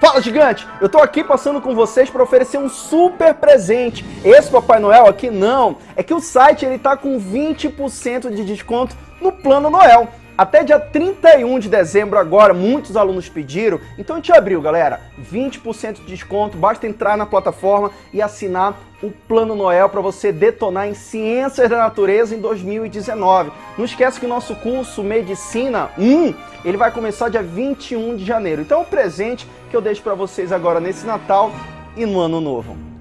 Fala gigante, eu tô aqui passando com vocês para oferecer um super presente. Esse Papai Noel aqui não, é que o site ele tá com 20% de desconto no Plano Noel. Até dia 31 de dezembro agora, muitos alunos pediram, então a gente abriu, galera, 20% de desconto, basta entrar na plataforma e assinar o Plano Noel para você detonar em Ciências da Natureza em 2019. Não esquece que o nosso curso Medicina 1, ele vai começar dia 21 de janeiro. Então é um presente que eu deixo para vocês agora nesse Natal e no Ano Novo.